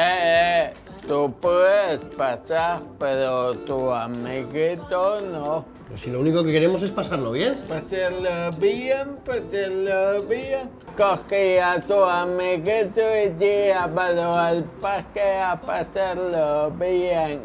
Eh, eh, tú puedes pasar, pero tu amiguito no. Pero si lo único que queremos es pasarlo bien. Pasarlo bien, pasarlo bien. Coge a tu amiguito y llévalo al parque a pasarlo bien.